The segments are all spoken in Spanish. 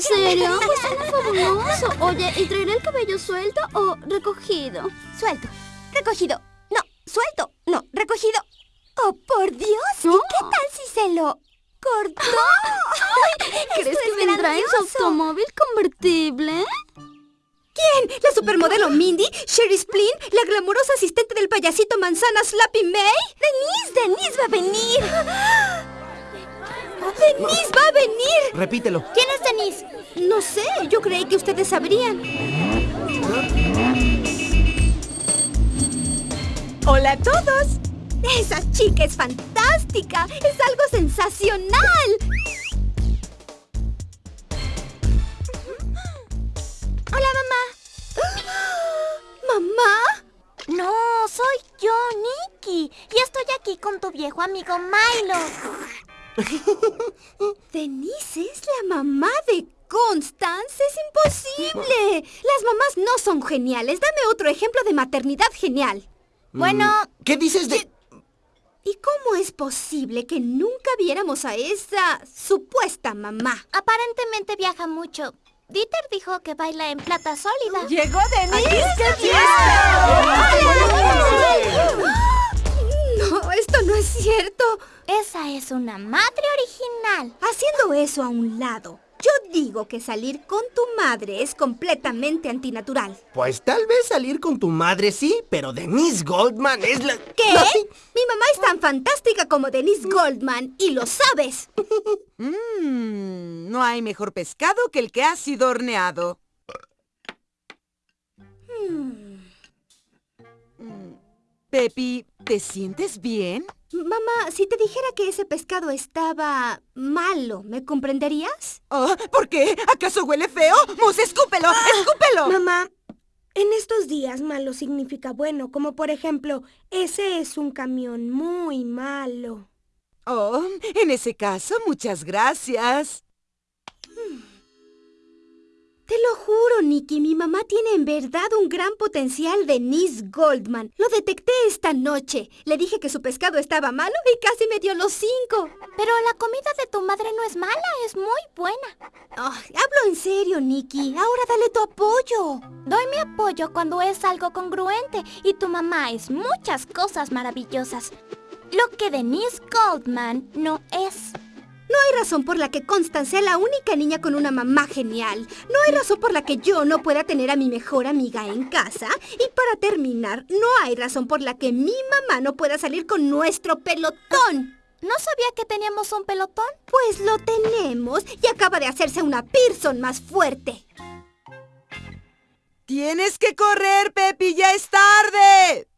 ¿En serio? Pues suena fabuloso. Oye, ¿y traeré el cabello suelto o recogido? Suelto. Recogido. No, suelto. No, recogido. ¡Oh, por Dios! ¿Y qué tal si se lo cortó? ¿Crees que vendrá en su automóvil convertible? ¿Quién? ¿La supermodelo Mindy? ¿Sherry Splin? ¿La glamurosa asistente del payasito manzana Slappy May? ¡Denise! ¡Denise va a venir! ¡Denise va a venir! Repítelo. ¿Quién es Denise? No sé, yo creí que ustedes sabrían. ¡Hola a todos! ¡Esa chica es fantástica! ¡Es algo sensacional! Hola, mamá. ¿Mamá? No, soy yo, Nikki. Y estoy aquí con tu viejo amigo Milo. Denise es la mamá de Constance. ¡Es imposible! Las mamás no son geniales. Dame otro ejemplo de maternidad genial. Bueno, Mm, ¿Qué dices de...? ¿Y cómo es posible que nunca viéramos a esa supuesta mamá? aparentemente viaja mucho. Dieter dijo que baila en plata sólida. ¡Llegó Denise! ¡Qué Esa es una madre original. Haciendo eso a un lado, yo digo que salir con tu madre es completamente antinatural. Pues tal vez salir con tu madre sí, pero Denise Goldman es la... ¿Qué? Mi mamá es tan fantástica como Denise Goldman y lo sabes. Mmm, no hay mejor pescado que el que ha sido horneado. Mm, Pepi, ¿te sientes bien? Mamá, si te dijera que ese pescado estaba malo, ¿me comprenderías? Oh, ¿Por qué? ¿Acaso huele feo? ¡Mus, escúpelo! ¡Escúpelo! Mamá, en estos días malo significa bueno, como por ejemplo, ese es un camión muy malo. Oh, en ese caso, muchas gracias. Te lo juro, Nicky, mi mamá tiene en verdad un gran potencial Denise Goldman. Lo detecté esta noche. Le dije que su pescado estaba malo y casi me dio los cinco. Pero la comida de tu madre no es mala, es muy buena. Ay, hablo en serio, Nicky. Ahora dale tu apoyo. Doy mi apoyo cuando es algo congruente y tu mamá es muchas cosas maravillosas. Lo que Denise Goldman no es. No hay razón por la que Constance sea la única niña con una mamá genial. No hay razón por la que yo no pueda tener a mi mejor amiga en casa. Y para terminar, no hay razón por la que mi mamá no pueda salir con nuestro pelotón. ¿No sabía que teníamos un pelotón? Pues lo tenemos y acaba de hacerse una Pearson más fuerte. Tienes que correr, Pepi, ya es tarde.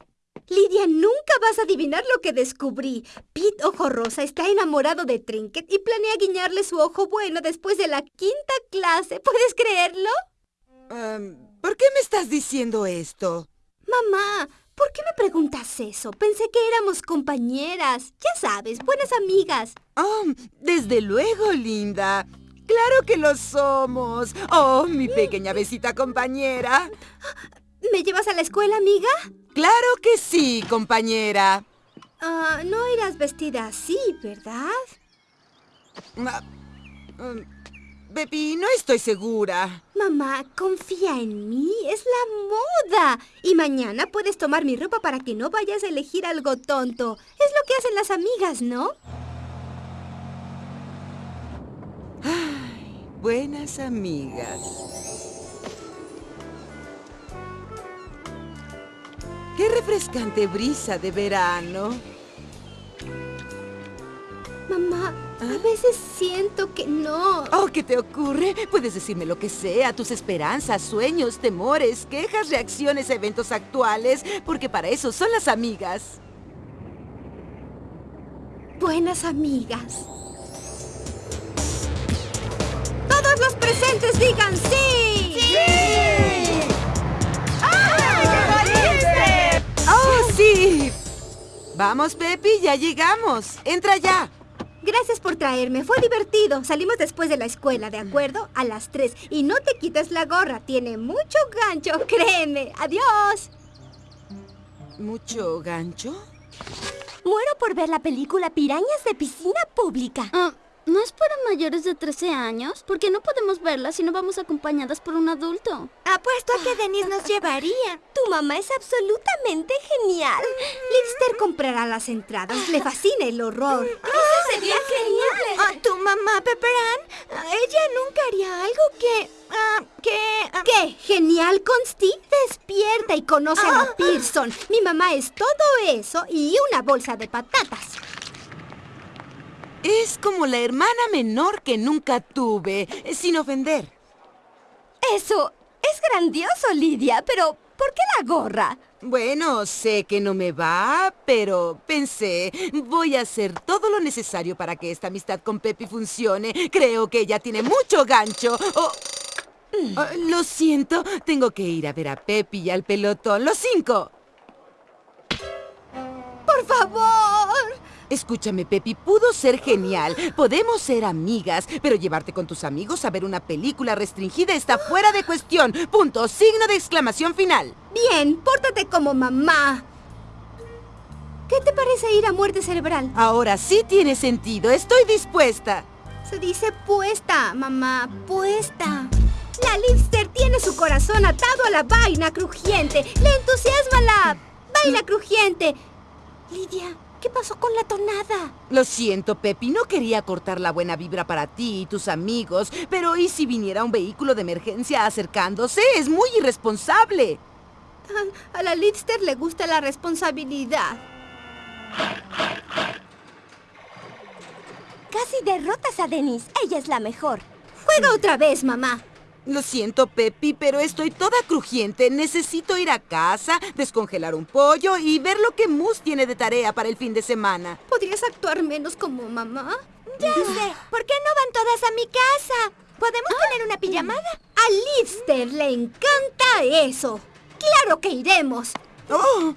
Lidia, nunca vas a adivinar lo que descubrí. Pete Ojo Rosa está enamorado de Trinket y planea guiñarle su ojo bueno después de la quinta clase. ¿Puedes creerlo? Em, ¿Por qué me estás diciendo esto? Mamá, ¿por qué me preguntas eso? Pensé que éramos compañeras. Ya sabes, buenas amigas. Oh, desde luego, linda. Claro que lo somos. Oh, mi pequeña besita compañera. ¿Me llevas a la escuela, amiga? Claro que sí, compañera. Ah, no irás vestida así, ¿verdad? Pepi, no estoy segura. Mamá, confía en mí, es la moda. Y mañana puedes tomar mi ropa para que no vayas a elegir algo tonto. Es lo que hacen las amigas, ¿no? Buenas amigas. Qué refrescante brisa de verano. Mamá, a veces siento que no. Oh, ¿qué te ocurre? Puedes decirme lo que sea, tus esperanzas, sueños, temores, quejas, reacciones a eventos actuales, porque para eso son las amigas. Buenas amigas. Todos los presentes digan. ¡Sí! Vamos, Pepi, ya llegamos. Entra ya. Gracias por traerme, fue divertido. Salimos después de la escuela, ¿de acuerdo? A las 3. Y no te quites la gorra, tiene mucho gancho, créeme. Adiós. ¿Mucho gancho? Muero por ver la película Pirañas de Piscina Pública. Ah, ¿No es para mayores de 13 años? Porque no podemos verla si no vamos acompañadas por un adulto. Apuesto a que Denise nos llevaría. Tu mamá es absolutamente genial. Lipster comprará las entradas. Le fascina el horror. Sería genial. Ah, tu mamá, Pepper Ann, ah, ella nunca haría algo que... ah, que... ah, ¿Qué? ¿Genial, Consti? Despierta y conoce a la Pearson. Mi mamá es todo eso y una bolsa de patatas. Es como la hermana menor que nunca tuve, eh, sin ofender. Eso es grandioso, Lidia, pero ¿por qué la gorra? Bueno, sé que no me va, pero pensé, voy a hacer todo lo necesario para que esta amistad con Pepi funcione. Creo que ella tiene mucho gancho. Oh, oh, lo siento, tengo que ir a ver a Pepi y al pelotón. Los cinco. ¡Por favor! Escúchame, Pepi, pudo ser genial. Podemos ser amigas, pero llevarte con tus amigos a ver una película restringida está fuera de cuestión. Punto. Signo de exclamación final. Bien, pórtate como mamá. ¿Qué te parece ir a muerte cerebral? Ahora sí tiene sentido. Estoy dispuesta. Se dice puesta, mamá, puesta. La Lipster tiene su corazón atado a la vaina crujiente. Le entusiasma la vaina crujiente. Lidia, ¿qué pasó con la tonada? Lo siento, Pepi, no quería cortar la buena vibra para ti y tus amigos, pero ¿y si viniera un vehículo de emergencia acercándose? Es muy irresponsable. A la Lipster le gusta la responsabilidad. Casi derrotas a Denise. Ella es la mejor. Juega otra vez, mamá. Lo siento, Pepi, pero estoy toda crujiente. Necesito ir a casa, descongelar un pollo y ver lo que Moose tiene de tarea para el fin de semana. ¿Podrías actuar menos como mamá? Ya sé. ¿Por qué no van todas a mi casa? ¿Podemos tener una pijamada? A Lipster le encanta eso. ¡Claro que iremos! ¡Oh!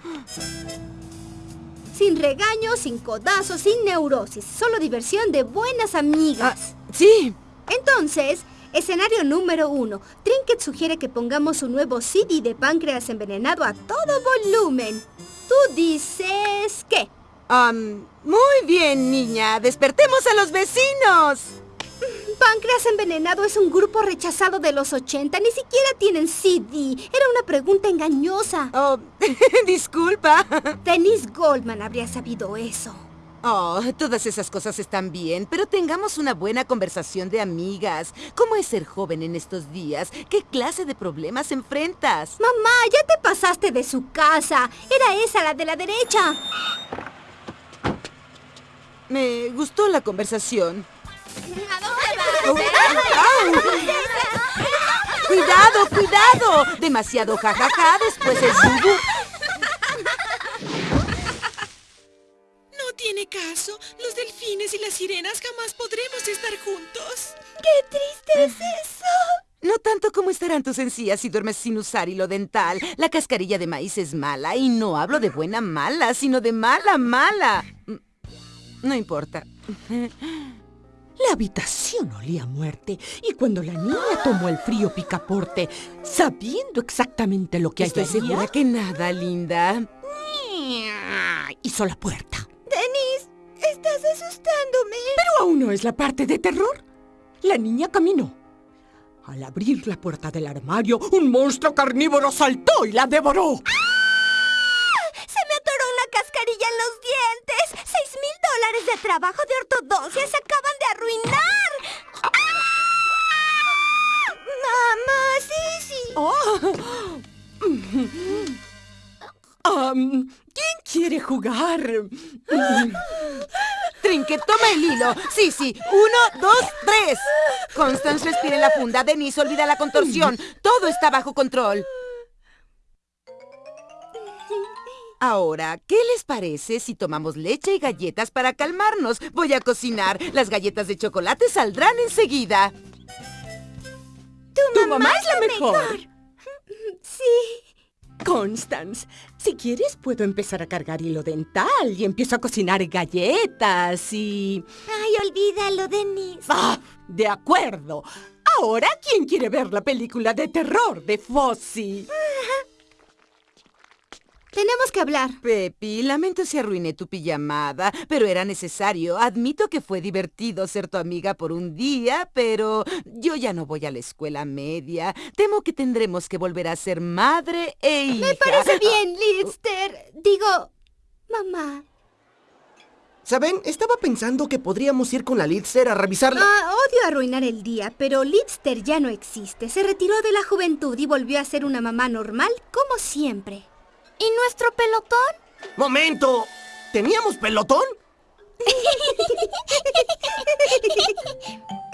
Sin regaños, sin codazos, sin neurosis. Solo diversión de buenas amigas. Sí. Entonces, escenario número uno. Trinket sugiere que pongamos un nuevo CD de páncreas envenenado a todo volumen. Tú dices qué? Muy bien, niña. Despertemos a los vecinos. Páncreas envenenado es un grupo rechazado de los 80. Ni siquiera tienen CD. Era una pregunta engañosa. Oh, disculpa. Denise Goldman habría sabido eso. Oh, todas esas cosas están bien, pero tengamos una buena conversación de amigas. ¿Cómo es ser joven en estos días? ¿Qué clase de problemas enfrentas? Mamá, ya te pasaste de su casa. Era esa la de la derecha. Me gustó la conversación. ¿A dónde ¡Cuidado, cuidado! Demasiado jajaja, después es bubu. Los delfines y las sirenas jamás podremos estar juntos. ¡Qué triste es eso! No tanto como estarán tus encías si duermes sin usar hilo dental. La cascarilla de maíz es mala y no hablo de buena mala, sino de mala mala. Mm, No importa. La habitación olía a muerte y cuando la niña tomó el frío picaporte, sabiendo exactamente lo que Estoy hallaría, segura que nada, linda. hizo la puerta. Estás asustándome. Pero aún no es la parte de terror. La niña caminó. Al abrir la puerta del armario, un monstruo carnívoro saltó y la devoró. Se me atoró una cascarilla en los dientes. ¡Seis mil dólares de trabajo de ortodoncia se acaban de arruinar! ¡Mamá, sí, sí! Oh. ¿Quién quiere jugar? Trinket, toma el hilo. Sí, sí. Uno, dos, tres. Constance, respire la funda. Denise, olvida la contorsión. Todo está bajo control. Ahora, ¿qué les parece si tomamos leche y galletas para calmarnos? Voy a cocinar. Las galletas de chocolate saldrán enseguida. Tu mamá es la mejor. Sí. Constance, si quieres puedo empezar a cargar hilo dental y empiezo a cocinar galletas y... Ay, olvídalo, Denise. ¡Ah! De acuerdo. Ahora, ¿quién quiere ver la película de terror de Fossi? Tenemos que hablar. Pepi, lamento si arruiné tu pijamada, pero era necesario. Admito que fue divertido ser tu amiga por un día, pero yo ya no voy a la escuela media. Temo que tendremos que volver a ser madre e hija. Me parece bien, Lidster. Digo, mamá. ¿Saben? Estaba pensando que podríamos ir con la Lidster a revisarla. Ah, odio arruinar el día, pero Lidster ya no existe. Se retiró de la juventud y volvió a ser una mamá normal como siempre. ¿Y nuestro pelotón? ¡Momento! ¿Teníamos pelotón?